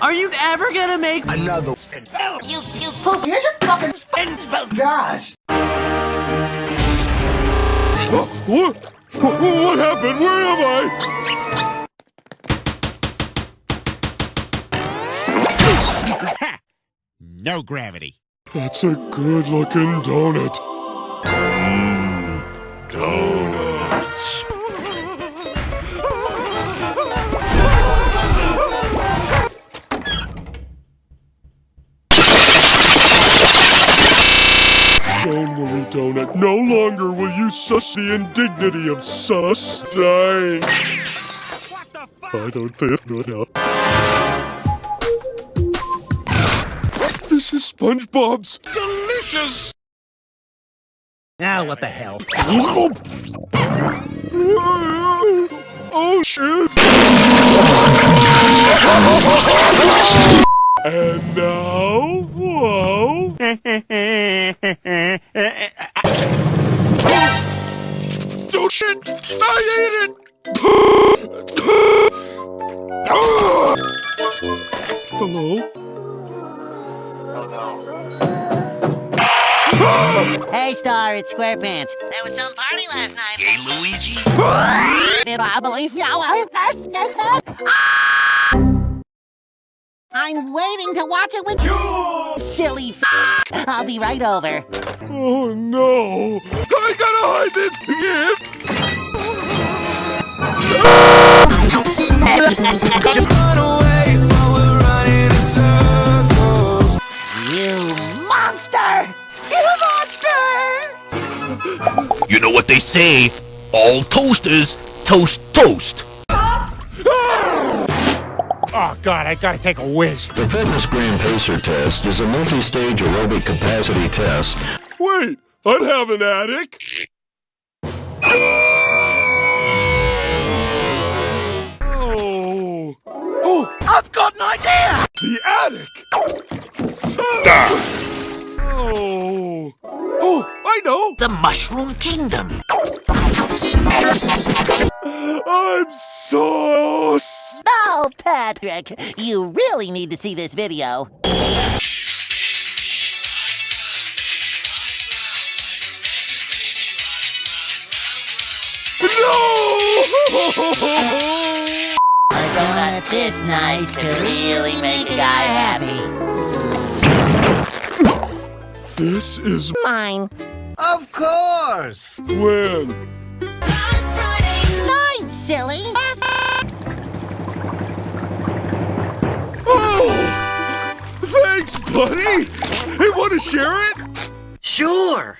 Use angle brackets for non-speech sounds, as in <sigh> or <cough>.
Are you ever gonna make Another. spin spell? You, you poop. Here's your fucking spin spell. gosh. What? What happened? Where am I? <laughs> no gravity. That's a good looking donut. Donut. No longer will you sus the indignity of sus dying. What the fuck? I don't think no. This is SpongeBob's. Delicious. Now what the hell? <laughs> Oh shit! And now, shit! I ate it! Hello? Hey, Star, it's SquarePants. That was some party last night. Hey, Luigi. I believe you. Ah! I'm waiting to watch it with you. Silly f- I'll be right over. Oh no! I gotta hide this gift! You monster! You monster! You know what they say? All toasters toast toast. Oh god, I gotta take a whiz. The Fitness Gram Pacer test is a multi-stage aerobic capacity test. Wait, I'd have an attic! I've got an idea! the attic! Ah. Oh! Oh, I know! The Mushroom Kingdom. I'm so s- Oh, Patrick, you really need to see this video. No! <laughs> A donut this nice could really make a guy happy. This is Mine. Of course! when. Mine, silly. Oh! Thanks, buddy! Hey, wanna share it? Sure!